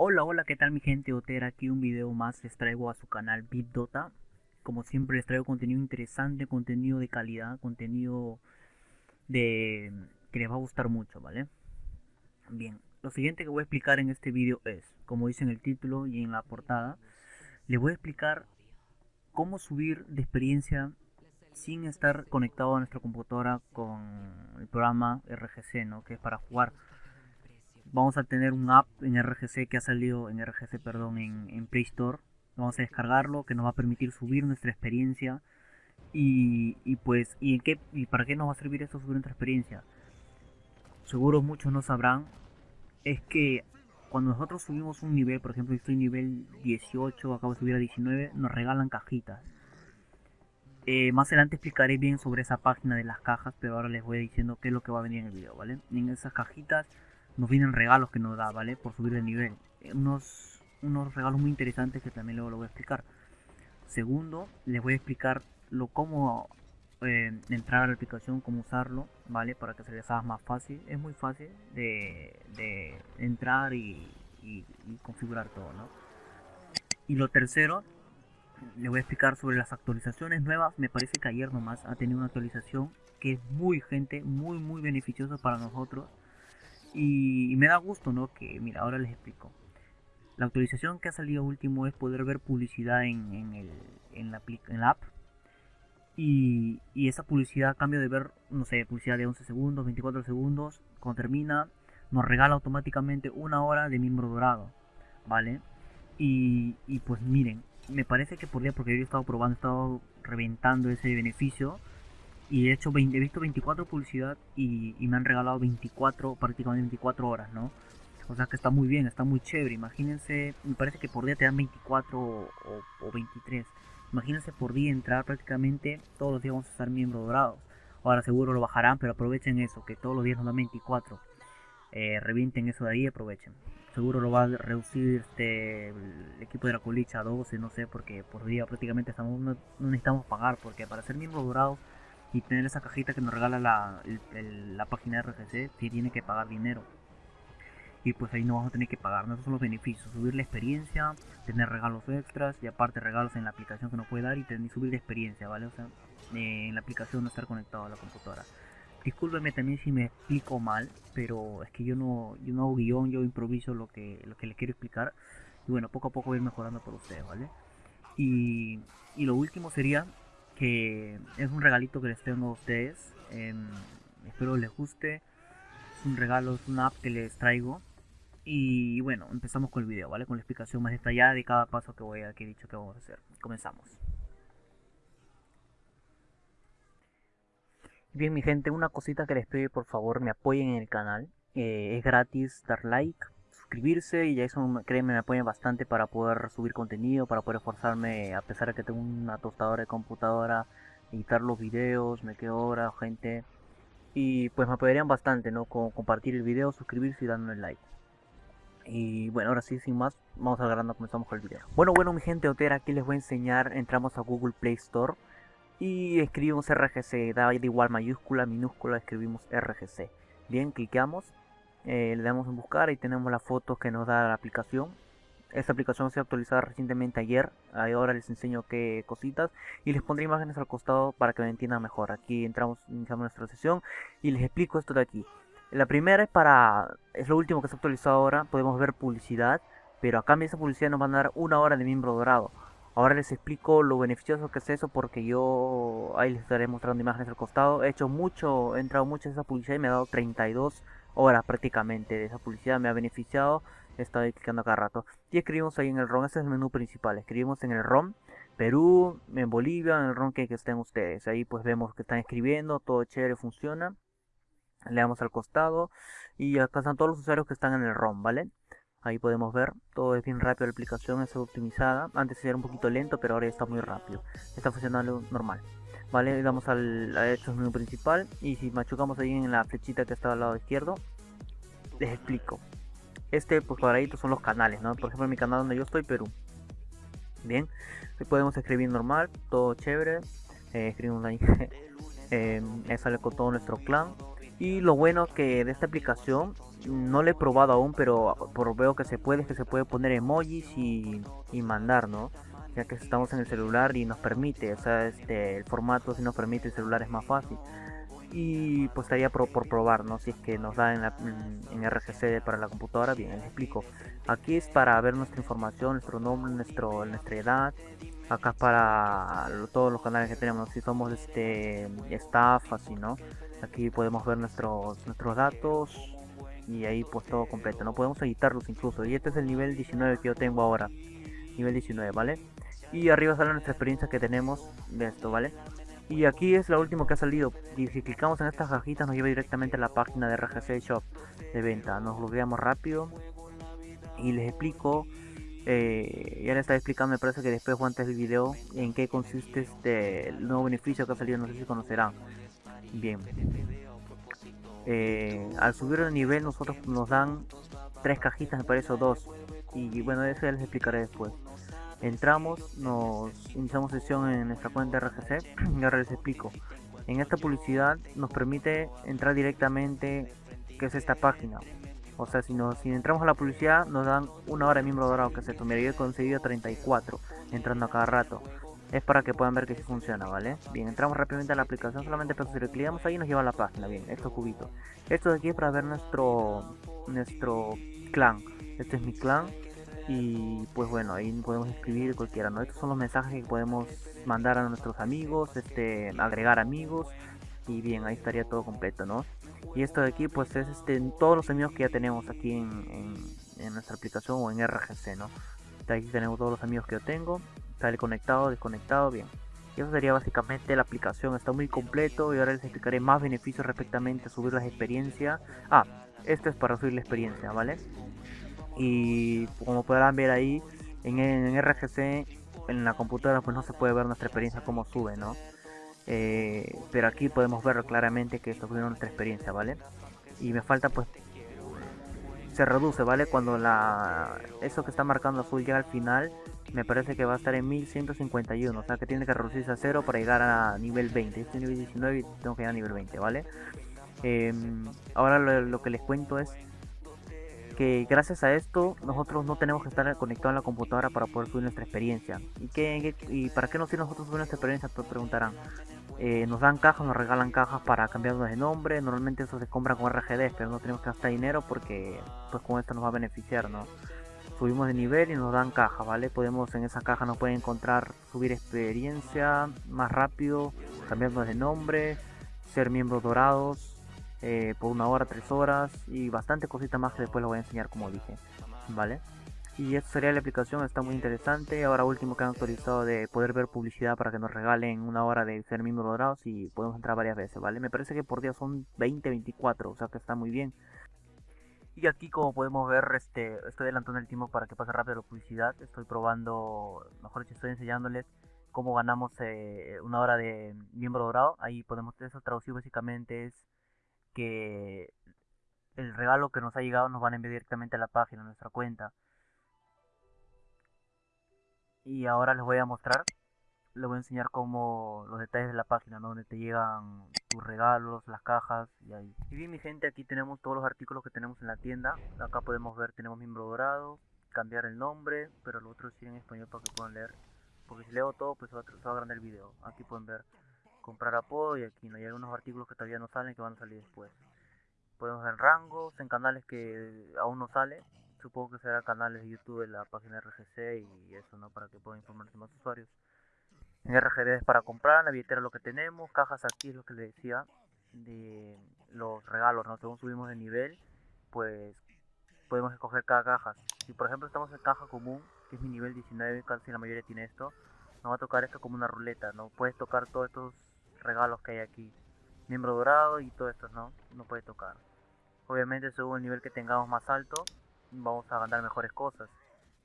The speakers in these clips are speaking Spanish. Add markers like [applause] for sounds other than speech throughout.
Hola, hola, ¿qué tal mi gente Otera? Aquí un video más les traigo a su canal BitDota. Como siempre les traigo contenido interesante, contenido de calidad, contenido de que les va a gustar mucho, ¿vale? Bien, lo siguiente que voy a explicar en este video es, como dice en el título y en la portada, les voy a explicar cómo subir de experiencia sin estar conectado a nuestra computadora con el programa RGC, ¿no? Que es para jugar vamos a tener un app en RGC que ha salido en RGC, perdón, en, Play Store. Vamos a descargarlo que nos va a permitir subir nuestra experiencia. Y, pues, ¿y, en qué, ¿y para qué nos va a servir esto subir nuestra experiencia? Seguro muchos no sabrán. Es que cuando nosotros subimos un nivel, por ejemplo, estoy nivel 18, acabo de subir a 19, nos regalan cajitas. Eh, más adelante explicaré bien sobre esa página de las cajas, pero ahora les voy diciendo qué es lo que va a venir en el video, ¿vale? En esas cajitas nos vienen regalos que nos da, ¿vale? Por subir de nivel. Eh, unos, unos regalos muy interesantes que también luego lo voy a explicar. Segundo, les voy a explicar lo cómo eh, entrar a la aplicación, cómo usarlo, ¿vale? Para que se les haga más fácil. Es muy fácil de, de entrar y, y, configurar todo, ¿no? Y lo tercero, les voy a explicar sobre las actualizaciones nuevas. Me parece que ayer nomás ha tenido una actualización que es muy gente, muy muy beneficiosa para nosotros y, me da gusto, ¿no? Que, mira, ahora les explico. La actualización que ha salido último es poder ver publicidad en, en, el, en, la, en la app. Y, y, esa publicidad, a cambio de ver, no sé, publicidad de 11 segundos, 24 segundos, cuando termina, nos regala automáticamente una hora de miembro dorado, ¿vale? Y, y pues miren, me parece que por día, porque yo he estado probando, he estado reventando ese beneficio y he hecho he visto 24 publicidad y, me han regalado 24 prácticamente 24 horas no o sea que está muy bien está muy chévere. Imagínense me parece que por día te dan 24 o, 23 imagínense por día entrar prácticamente todos los días vamos a estar miembros dorados. Ahora seguro lo bajarán pero aprovechen eso que todos los días nos dan 24 eh, revienten eso de ahí aprovechen. Seguro lo va a reducir este el equipo de la colicha a 12 no sé porque por día prácticamente estamos no, no necesitamos pagar porque para ser miembros dorados y tener esa cajita que nos regala la, la página de RGC, si tiene que pagar dinero. Y pues ahí no vamos a tener que pagar, ¿no? esos son los beneficios, subir la experiencia, tener regalos extras y aparte regalos en la aplicación que nos puede dar y tener, subir la experiencia, ¿vale? O sea, eh, en la aplicación no estar conectado a la computadora. Discúlpeme también si me explico mal, pero es que yo no, yo no hago guion, yo improviso lo que, lo que les quiero explicar. Y bueno, poco a poco voy mejorando por ustedes, ¿vale? Y, y lo último sería que es un regalito que les tengo a ustedes. Em, espero les guste. Es un regalo, es una app que les traigo. Y bueno, empezamos con el video, ¿vale? Con la explicación más detallada de cada paso que voy a que he dicho que vamos a hacer. Comenzamos. Bien, mi gente, una cosita que les pido, por favor, me apoyen en el canal. Eh, es gratis dar like, suscribirse y eso créeme me apoya bastante para poder subir contenido, para poder esforzarme a pesar de que tengo una tostadora de computadora, editar los videos, me quedo hora, gente. Y pues me apoyarían bastante, ¿no? Con compartir el video, suscribirse y darme like. Y bueno, ahora sí, sin más, vamos a grano, comenzamos con el video. Bueno, bueno, mi gente Otera, aquí les voy a enseñar, entramos a Google Play Store y escribimos RGC, da igual mayúscula, minúscula, escribimos RGC. Bien, cliqueamos eh, le damos en buscar y tenemos las fotos que nos da la aplicación. Esta aplicación se ha actualizado recientemente ayer ahora les enseño qué cositas y les pondré imágenes al costado para que me entiendan mejor. Aquí entramos iniciamos nuestra sesión y les explico esto de aquí. La primera es para es lo último que se ha actualizado ahora podemos ver publicidad pero a cambio esa publicidad nos van a dar una hora de miembro dorado. Ahora les explico lo beneficioso que es eso porque yo ahí les estaré mostrando imágenes al costado. He hecho mucho, he entrado mucho en esa publicidad y me ha dado 32 horas prácticamente de esa publicidad. Me ha beneficiado, he estado clicando cada rato. Y escribimos ahí en el ROM, ese es el menú principal. Escribimos en el ROM, Perú, en Bolivia, en el ROM que, estén ustedes. Ahí pues vemos que están escribiendo, todo chévere, funciona. Le damos al costado y acá están todos los usuarios que están en el ROM, ¿vale? Ahí podemos ver, todo es bien rápido, la aplicación es optimizada. Antes era un poquito lento, pero ahora está muy rápido. Está funcionando normal. Vale, le damos al a menú principal y si machucamos ahí en la flechita que está al lado izquierdo, les explico. Este pues cuadradito son los canales, ¿no? Por ejemplo, en mi canal donde yo estoy, Perú. Bien, aquí podemos escribir normal, todo chévere. Eh, escribimos [laughs] ahí, eh, sale con todo nuestro clan. Y lo bueno que de esta aplicación no lo he probado aún, pero por veo que se puede, que se puede poner emojis y, y mandar, ¿no? Ya que estamos en el celular y nos permite, o sea, este, el formato si nos permite el celular es más fácil. Y pues estaría por, probar, ¿no? Si es que nos da en, la, RGC para la computadora, bien, les explico. Aquí es para ver nuestra información, nuestro nombre, nuestro, nuestra edad. Acá para todos los canales que tenemos, si somos este staff, así, ¿no? Aquí podemos ver nuestros, nuestros datos, y ahí pues todo completo, no podemos editarlos incluso y este es el nivel 19 que yo tengo ahora nivel 19 vale y arriba sale nuestra experiencia que tenemos de esto vale y aquí es lo último que ha salido. Y si clicamos en estas cajitas nos lleva directamente a la página de RGC Shop de venta. Nos logueamos rápido. Y les explico eh, ya les estaba explicando me parece que después o antes del video en qué consiste este nuevo beneficio que ha salido no sé si conocerán. Bien. Eh, al subir el nivel nosotros nos dan tres cajitas, me parece, o dos. Y bueno, eso ya les explicaré después. Entramos, nos iniciamos sesión en nuestra cuenta RGC [clears throat] y les explico. En esta publicidad nos permite entrar directamente, que es esta página. O sea, si, nos, si entramos a la publicidad nos dan una hora de miembro dorado, que se esto. Mira, yo he conseguido 34 entrando a cada rato es para que puedan ver que sí funciona, ¿vale? Bien, entramos rápidamente a la aplicación, solamente pero si le clicamos ahí nos lleva a la página, bien, estos cubitos. Esto de aquí es para ver nuestro, nuestro clan, este es mi clan y pues bueno, ahí podemos escribir cualquiera, ¿no? Estos son los mensajes que podemos mandar a nuestros amigos, este, agregar amigos y bien, ahí estaría todo completo, ¿no? Y esto de aquí pues es este, todos los amigos que ya tenemos aquí en, en nuestra aplicación o en RGC, ¿no? Aquí tenemos todos los amigos que yo tengo sale conectado, desconectado, bien. Y eso sería básicamente la aplicación, está muy completo y ahora les explicaré más beneficios respectamente a subir las experiencias. Ah, esto es para subir la experiencia, ¿vale? Y como podrán ver ahí, en, en RGC, en la computadora pues no se puede ver nuestra experiencia como sube, ¿no? Eh, pero aquí podemos ver claramente que está subiendo nuestra experiencia, ¿vale? Y me falta pues se reduce, ¿vale? Cuando la eso que está marcando azul llega al final, me parece que va a estar en 1151, o sea que tiene que reducirse a cero para llegar a nivel 20. Este nivel 19 y tengo que llegar a nivel 20, ¿vale? Em, ahora lo, que les cuento es que gracias a esto nosotros no tenemos que estar conectados a la computadora para poder subir nuestra experiencia. ¿Y, qué, y para qué nos sirve nosotros subir nuestra experiencia? Preguntarán. Eh, nos dan cajas, nos regalan cajas para cambiarnos de nombre. Normalmente eso se compra con RGD, pero no tenemos que gastar dinero porque pues con esto nos va a beneficiar, ¿no? Subimos de nivel y nos dan caja, ¿vale? Podemos en esa caja nos pueden encontrar subir experiencia más rápido, cambiarnos de nombre, ser miembros dorados eh, por una hora, tres horas y bastante cositas más que después lo voy a enseñar como dije, ¿vale? Y esto sería la aplicación, está muy interesante. Ahora último que han actualizado de poder ver publicidad para que nos regalen una hora de ser miembros dorados y podemos entrar varias veces, ¿vale? Me parece que por día son 20, 24, o sea que está muy bien. Y aquí como podemos ver, este, estoy adelantando el tiempo para que pase rápido la publicidad. Estoy probando, mejor dicho, estoy enseñándoles cómo ganamos eh, una hora de miembro dorado. Ahí podemos, eso traducir básicamente es que el regalo que nos ha llegado nos van a enviar directamente a la página, a nuestra cuenta. Y ahora les voy a mostrar les voy a enseñar como los detalles de la página donde te llegan tus regalos las cajas y ahí. Y bien mi gente aquí tenemos todos los artículos que tenemos en la tienda. Acá podemos ver tenemos miembro dorado cambiar el nombre pero lo otro sí en español para que puedan leer. Porque si leo todo pues se va, a agrandar el video. Aquí pueden ver comprar apodo y aquí no hay algunos artículos que todavía no salen que van a salir después podemos ver rangos en canales que aún no sale supongo que será canales de YouTube de la página RGC y eso, ¿no? Para que puedan informarse más usuarios. En RGD es para comprar, la billetera lo que tenemos, cajas aquí es lo que les decía de los regalos, ¿no? Según subimos de nivel, pues podemos escoger cada caja. Si por ejemplo estamos en caja común, que es mi nivel 19, casi la mayoría tiene esto, nos va a tocar esto como una ruleta, ¿no? Puedes tocar todos estos regalos que hay aquí. Miembro dorado y todo esto, ¿no? No puede tocar. Obviamente según el nivel que tengamos más alto, vamos a ganar mejores cosas.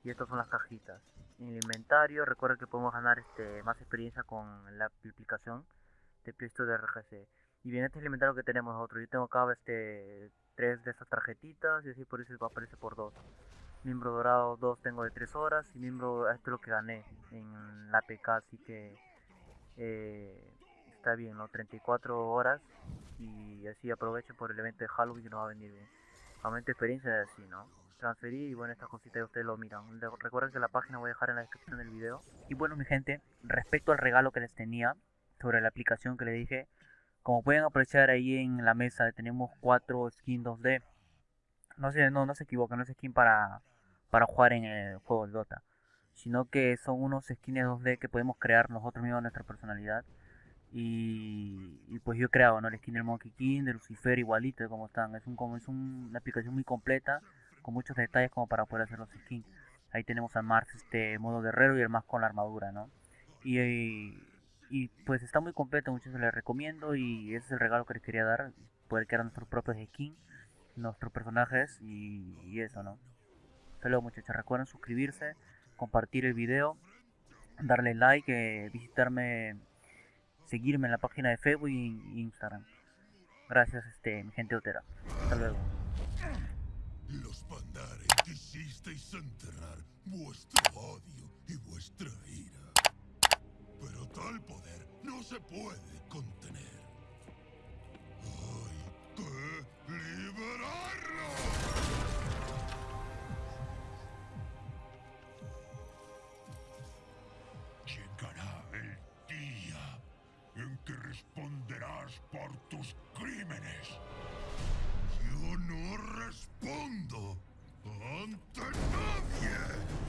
Y estas son las cajitas. En el inventario, recuerda que podemos ganar este más experiencia con la aplicación de Play de RGC. Y bien, este es el inventario que tenemos nosotros. Yo tengo acá este tres de estas tarjetitas y así por eso aparece por dos. Miembro dorado 2 tengo de 3 horas y miembro, esto es lo que gané en la PK, así que eh, está bien, ¿no? 34 horas y así aprovecho por el evento de Halloween que nos va a venir bien. Aumento experiencia así, ¿no? Transferir y bueno, estas cositas ustedes lo miran. Recuerden que la página voy a dejar en la descripción del video. Y bueno, mi gente, respecto al regalo que les tenía sobre la aplicación que les dije, como pueden apreciar ahí en la mesa tenemos cuatro skins 2D. No se, no, no se equivoquen, no es skin para, para jugar en el juego de Dota. Sino que son unos skins 2D que podemos crear nosotros mismos nuestra personalidad. Y, pues yo he creado ¿no? el skin del Monkey King, de Lucifer igualito de como están. Es, un, como, es una aplicación muy completa, con muchos detalles como para poder hacer los skins. Ahí tenemos al Mars este modo guerrero y el más con la armadura, ¿no? y y pues está muy completo, muchos les recomiendo y ese es el regalo que les quería dar, poder crear nuestros propios skins, nuestros personajes y, eso, ¿no? Saludos muchachos, recuerden suscribirse, compartir el video, darle like, eh, visitarme, seguirme en la página de Facebook y Instagram. Gracias, este, mi gente otera. Hasta luego. Los quisisteis enterrar vuestro odio y vuestra ira. Pero tal poder no se puede contener. ¡Hay que liberarlo! Responderás por tus crímenes. Yo no respondo ante nadie.